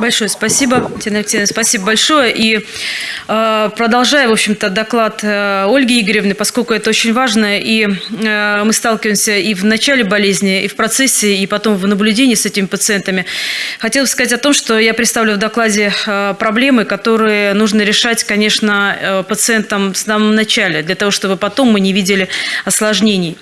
Большое спасибо, Тина Алексеевна, спасибо большое. И э, продолжая, в общем-то, доклад э, Ольги Игоревны, поскольку это очень важно, и э, мы сталкиваемся и в начале болезни, и в процессе, и потом в наблюдении с этими пациентами, хотелось сказать о том, что я представлю в докладе э, проблемы, которые нужно решать, конечно, э, пациентам в самом начале, для того, чтобы потом мы не видели осложнений.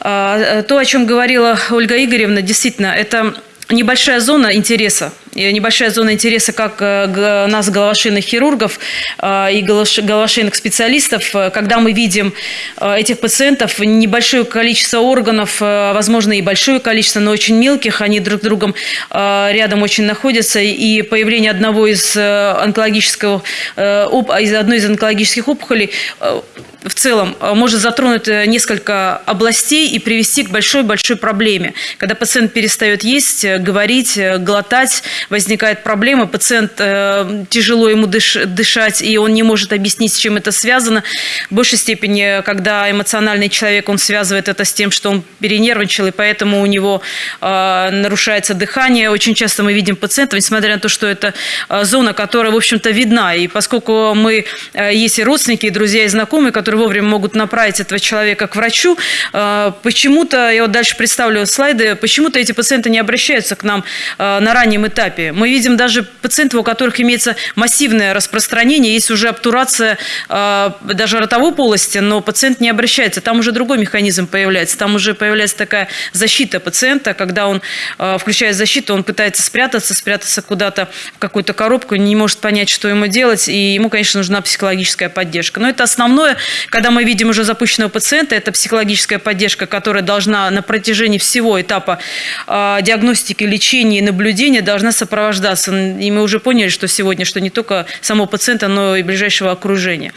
Э, то, о чем говорила Ольга Игоревна, действительно, это небольшая зона интереса небольшая зона интереса как э, нас, головошейных хирургов э, и головошейных специалистов, э, когда мы видим этих пациентов, небольшое количество органов, возможно, и большое количество, но очень мелких, они друг с другом рядом очень находятся, и появление одного из онкологического, из одной из онкологических опухолей в целом может затронуть несколько областей и привести к большой-большой проблеме. Когда пациент перестает есть, говорить, глотать, возникает проблема, пациент э, тяжело ему дыш, дышать, и он не может объяснить, с чем это связано. В большей степени, когда эмоциональный человек, он связывает это с тем, что он перенервничал, и поэтому у него э, нарушается дыхание. Очень часто мы видим пациентов, несмотря на то, что это э, зона, которая, в общем-то, видна. И поскольку мы, э, есть и родственники, и друзья, и знакомые, которые вовремя могут направить этого человека к врачу, э, почему-то, я вот дальше представлю слайды, почему-то эти пациенты не обращаются к нам э, на раннем этапе этапе. Мы видим даже пациентов, у которых имеется массивное распространение, есть уже обтурация э, даже ротовой полости, но пациент не обращается. Там уже другой механизм появляется. Там уже появляется такая защита пациента, когда он э, включает защиту, он пытается спрятаться, спрятаться куда-то в какую-то коробку, не может понять, что ему делать, и ему, конечно, нужна психологическая поддержка. Но это основное, когда мы видим уже запущенного пациента, это психологическая поддержка, которая должна на протяжении всего этапа э, диагностики, лечения и наблюдения должна сопровождаться. И мы уже поняли, что сегодня, что не только самого пациента, но и ближайшего окружения.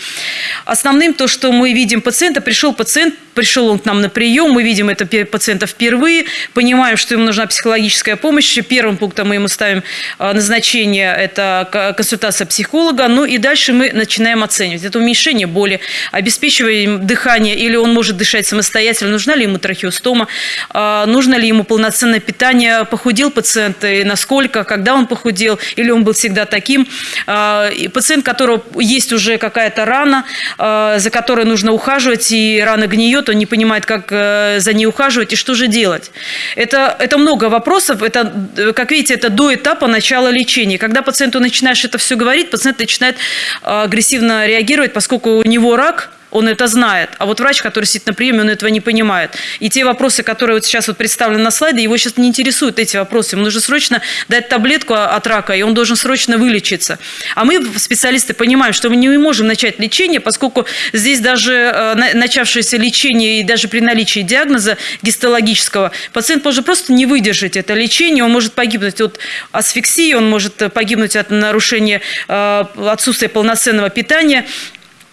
Основным то, что мы видим пациента, пришел пациент, пришел он к нам на прием, мы видим это пациента впервые, понимаем, что ему нужна психологическая помощь. Первым пунктом мы ему ставим а, назначение, это консультация психолога, ну и дальше мы начинаем оценивать. Это уменьшение боли, обеспечиваем дыхание, или он может дышать самостоятельно, нужна ли ему трахеостома, а, нужно ли ему полноценное питание, похудел пациент и насколько, когда он похудел, или он был всегда таким. А, пациент, у которого есть уже какая-то рана, а, за которой нужно ухаживать, и рана гниет, он не понимает, как э, за ней ухаживать и что же делать. Это, это много вопросов. Это, как видите, это до этапа начала лечения. Когда пациенту начинаешь это все говорить, пациент начинает а, агрессивно реагировать, поскольку у него рак – он это знает. А вот врач, который сидит на приеме, он этого не понимает. И те вопросы, которые вот сейчас вот представлены на слайде, его сейчас не интересуют эти вопросы. Ему нужно срочно дать таблетку от рака, и он должен срочно вылечиться. А мы, специалисты, понимаем, что мы не можем начать лечение, поскольку здесь даже э, начавшееся лечение и даже при наличии диагноза гистологического, пациент может просто не выдержать это лечение, он может погибнуть от асфиксии, он может погибнуть от нарушения э, отсутствия полноценного питания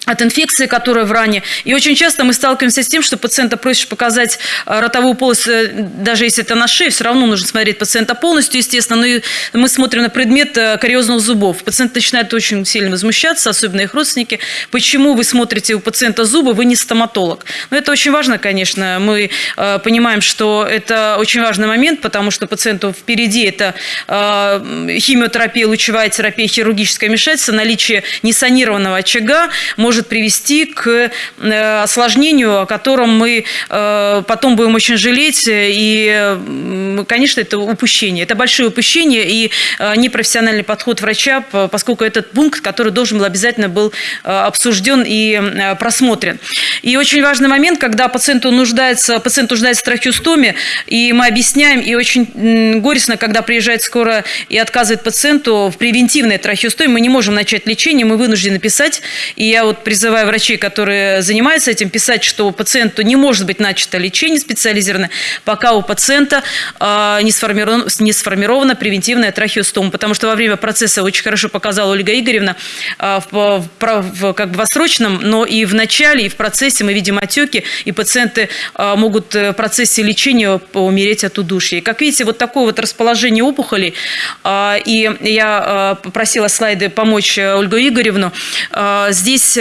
от инфекции, которая в ране. И очень часто мы сталкиваемся с тем, что пациента просишь показать э, ротовую полость, э, даже если это на шее, все равно нужно смотреть пациента полностью, естественно. Но и мы смотрим на предмет э, кариозных зубов. Пациент начинает очень сильно возмущаться, особенно их родственники. Почему вы смотрите у пациента зубы, вы не стоматолог? Но это очень важно, конечно. Мы понимаем, что это очень важный момент, потому что пациенту впереди это химиотерапия, лучевая терапия, хирургическое вмешательство, наличие несанированного очага может может привести к э, осложнению, о котором мы э, потом будем очень жалеть. И, конечно, это упущение. Это большое упущение и э, непрофессиональный подход врача, поскольку этот пункт, который должен был обязательно был обсужден и просмотрен. И очень важный момент, когда пациенту нуждается, пациент нуждается в трахеостоме, и мы объясняем, и очень горестно, когда приезжает скоро и отказывает пациенту в превентивной трахеостоме, мы не можем начать лечение, мы вынуждены писать. И я вот призываю врачей, которые занимаются этим, писать, что у пациенту не может быть начато лечение специализированное, пока у пациента э, не, сформирована, не сформирована превентивная трахеостома. Потому что во время процесса, очень хорошо показала Ольга Игоревна, э, в, в, в, как бы в срочном, но и в начале, и в процессе мы видим отеки, и пациенты э, могут в процессе лечения умереть от удушья. Как видите, вот такое вот расположение опухолей, э, и я э, попросила слайды помочь Ольгу Игоревну, э, здесь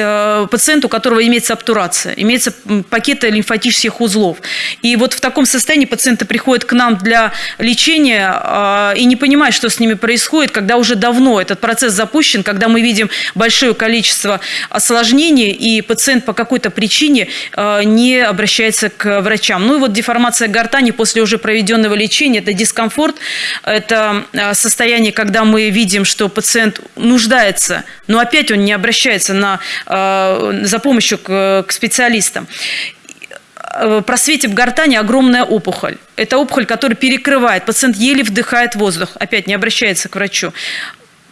пациент, у которого имеется обтурация, имеется пакеты лимфатических узлов. И вот в таком состоянии пациенты приходят к нам для лечения и не понимают, что с ними происходит, когда уже давно этот процесс запущен, когда мы видим большое количество осложнений, и пациент по какой-то причине не обращается к врачам. Ну и вот деформация гортани после уже проведенного лечения – это дискомфорт, это состояние, когда мы видим, что пациент нуждается, но опять он не обращается на, э, за помощью к, к специалистам э, просвете в гортани огромная опухоль. Это опухоль, которая перекрывает. Пациент еле вдыхает воздух. Опять не обращается к врачу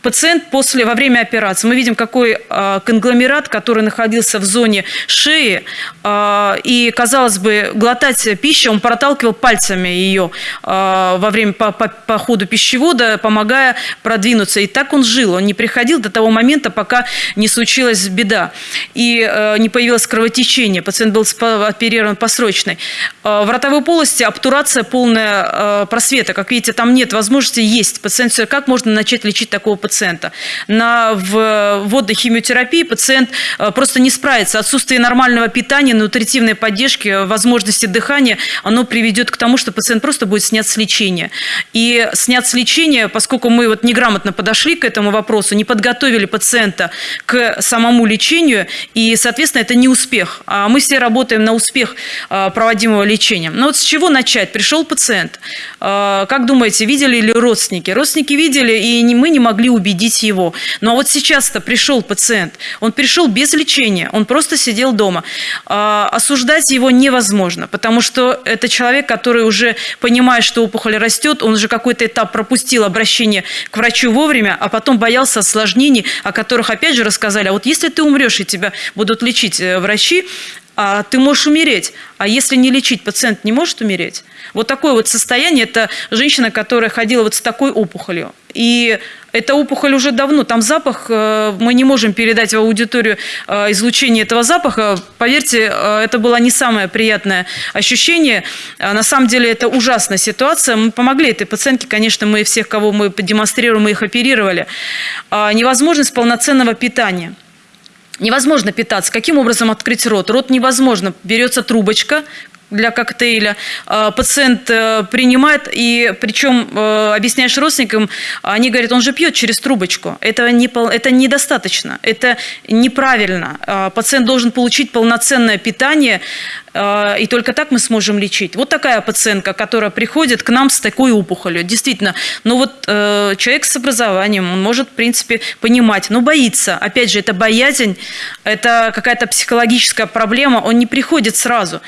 пациент после, во время операции, мы видим, какой э, конгломерат, который находился в зоне шеи, э, и, казалось бы, глотать пищу, он проталкивал пальцами ее э, во время, по, по, по ходу пищевода, помогая продвинуться. И так он жил, он не приходил до того момента, пока не случилась беда, и э, не появилось кровотечение, пациент был оперирован по срочной. Э, в ротовой полости обтурация полная э, просвета, как видите, там нет возможности есть. Пациент, как можно начать лечить такого пациента? Пациента. На вводной химиотерапии пациент э, просто не справится. Отсутствие нормального питания, нутритивной поддержки, возможности дыхания, оно приведет к тому, что пациент просто будет снят с лечения. И снят с лечения, поскольку мы вот неграмотно подошли к этому вопросу, не подготовили пациента к самому лечению, и, соответственно, это не успех. А мы все работаем на успех э, проводимого лечения. Но вот с чего начать? Пришел пациент. Э, как думаете, видели ли родственники? Родственники видели, и мы не могли убедить убедить его. Ну, а вот сейчас-то пришел пациент, он пришел без лечения, он просто сидел дома. А, осуждать его невозможно, потому что это человек, который уже понимает, что опухоль растет, он уже какой-то этап пропустил обращение к врачу вовремя, а потом боялся осложнений, о которых опять же рассказали. А вот если ты умрешь и тебя будут лечить э, врачи, а ты можешь умереть. А если не лечить, пациент не может умереть. Вот такое вот состояние, это женщина, которая ходила вот с такой опухолью. И эта опухоль уже давно, там запах, э, мы не можем передать в аудиторию э, излучение этого запаха. Поверьте, э, это было не самое приятное ощущение. На самом деле это ужасная ситуация. Мы помогли этой пациентке, конечно, мы всех, кого мы демонстрируем, мы их оперировали. А невозможность полноценного питания. Невозможно питаться. Каким образом открыть рот? Рот невозможно. Берется трубочка, для коктейля. А, пациент э, принимает, и причем э, объясняешь родственникам, они говорят, он же пьет через трубочку. Это, не, это недостаточно, это неправильно. А, пациент должен получить полноценное питание, и только так мы сможем лечить. Вот такая пациентка, которая приходит к нам с такой опухолью. Действительно, ну вот э, человек с образованием, он может, в принципе, понимать, но боится. Опять же, это боязнь, это какая-то психологическая проблема, он не приходит сразу.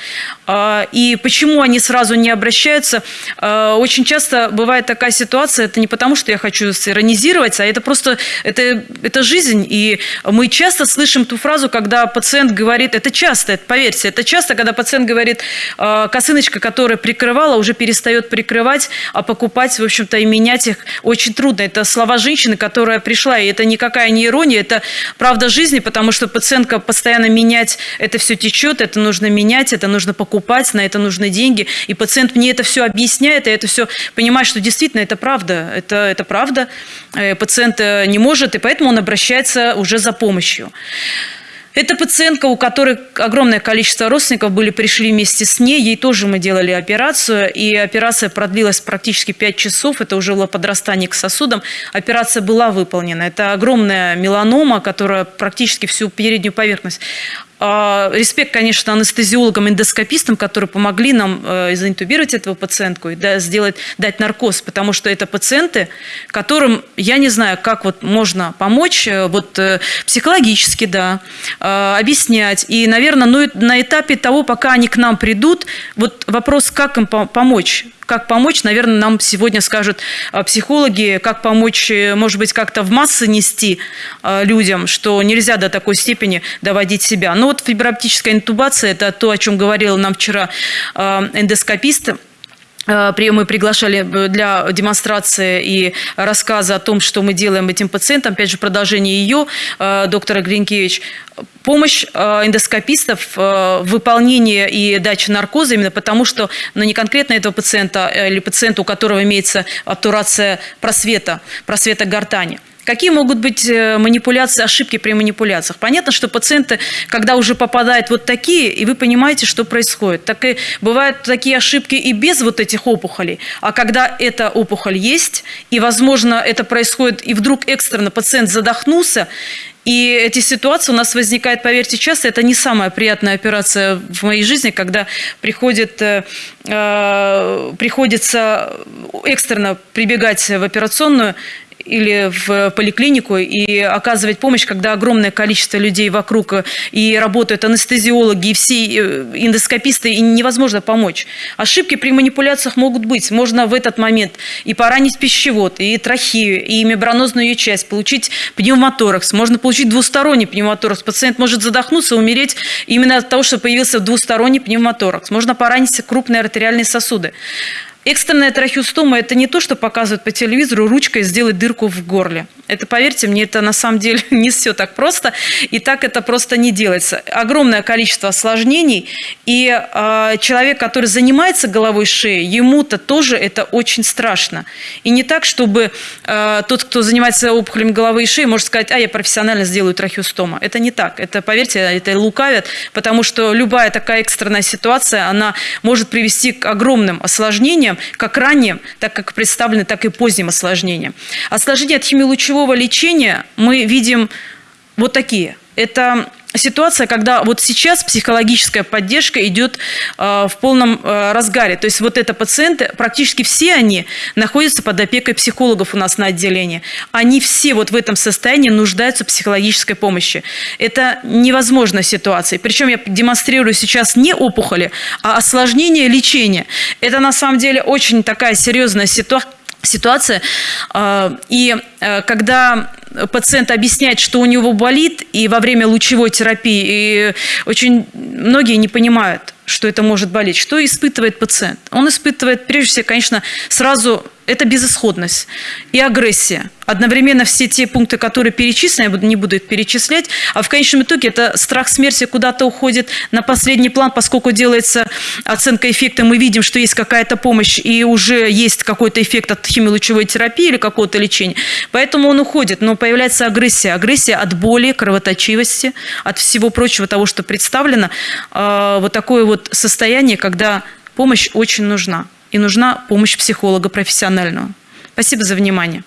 А, и почему они сразу не обращаются? А, очень часто бывает такая ситуация, это не потому, что я хочу сиронизировать, а это просто, это, это жизнь. И мы часто слышим ту фразу, когда пациент говорит, это часто, поверьте, это часто, когда пациент говорит, «А, косыночка, которая прикрывала, уже перестает прикрывать, а покупать, в общем-то, и менять их очень трудно. Это слова женщины, которая пришла, и это никакая не ирония, это правда жизни, потому что пациентка постоянно менять, это все течет, это нужно менять, это нужно покупать, на это нужны деньги. И пациент мне это все объясняет, и это все понимает, что действительно это правда, это, это правда. Э, пациент э, не может, и поэтому он обращается уже за помощью. Это пациентка, у которой огромное количество родственников были, пришли вместе с ней. Ей тоже мы делали операцию. И операция продлилась практически 5 часов. Это уже было подрастание к сосудам. Операция была выполнена. Это огромная меланома, которая практически всю переднюю поверхность Респект, конечно, анестезиологам, эндоскопистам, которые помогли нам э, заинтубировать этого пациентку и сделать, дать наркоз, потому что это пациенты, которым, я не знаю, как вот можно помочь, э, вот э, психологически, да, объяснять. И, наверное, ну, на этапе того, пока они к нам придут, вот вопрос, как им помочь, как помочь, наверное, нам сегодня скажут а, психологи, как помочь, может быть, как-то в массы нести а, людям, что нельзя до такой степени доводить себя. Но вот фиброоптическая интубация – это то, о чем говорил нам вчера а, эндоскопист, мы приглашали э, для демонстрации и рассказа о том, что мы делаем этим пациентам. Опять же, продолжение ее, доктора Гринкевич помощь э, эндоскопистов э, в выполнении и даче наркоза, именно потому что ну, не конкретно этого пациента или пациента, у которого имеется обтурация просвета, просвета гортани. Какие могут быть э, манипуляции, ошибки при манипуляциях? Понятно, что пациенты, когда уже попадают вот такие, и вы понимаете, что происходит. Так и бывают такие ошибки и без вот этих опухолей. А когда эта опухоль есть, и, возможно, это происходит, и вдруг экстренно пациент задохнулся, и эти ситуации у нас возникают, поверьте, часто. Это не самая приятная операция в моей жизни, когда приходит, э, э приходится экстренно прибегать в операционную или в поликлинику и оказывать помощь, когда огромное количество людей вокруг и работают анестезиологи, и все э, эндоскописты, и невозможно помочь. Ошибки при манипуляциях могут быть. Можно в этот момент и поранить пищевод, и трахею, и мембранозную часть, получить пневмоторакс. Можно получить двусторонний пневмоторакс. Пациент может задохнуться, умереть именно от того, что появился двусторонний пневмоторакс. Можно поранить крупные артериальные сосуды. Экстренная трахеостома – это не то, что показывают по телевизору ручкой сделать дырку в горле. Это, поверьте мне, это на самом деле не все так просто, и так это просто не делается. Огромное количество осложнений, и э, человек, который занимается головой шеей, ему-то тоже это очень страшно. И не так, чтобы э, тот, кто занимается опухолями головы и шеи, может сказать, а я профессионально сделаю трахеостома. Это не так. Это, поверьте, это лукавят, потому что любая такая экстренная ситуация, она может привести к огромным осложнениям, как ранним, так как представлены, так и поздним осложнениям. Осложнения от химиолучевого лечения мы видим вот такие. Это ситуация, когда вот сейчас психологическая поддержка идет э, в полном э, разгаре. То есть вот это пациенты, практически все они находятся под опекой психологов у нас на отделении. Они все вот в этом состоянии нуждаются в психологической помощи. Это невозможная ситуация. Причем я демонстрирую сейчас не опухоли, а осложнение лечения. Это на самом деле очень такая серьезная ситуация ситуация. Э, и э, когда пациент объясняет, что у него болит, и во время лучевой терапии, и очень многие не понимают, что это может болеть. Что испытывает пациент? Он испытывает, прежде всего, конечно, сразу это безысходность и агрессия. Одновременно все те пункты, которые перечислены, я не буду их перечислять, а в конечном итоге это страх смерти куда-то уходит на последний план, поскольку делается оценка эффекта, мы видим, что есть какая-то помощь и уже есть какой-то эффект от химиолучевой терапии или какого-то лечения. Поэтому он уходит, но появляется агрессия. Агрессия от боли, кровоточивости, от всего прочего того, что представлено. А, вот такое вот состояние, когда помощь очень нужна и нужна помощь психолога профессионального. Спасибо за внимание.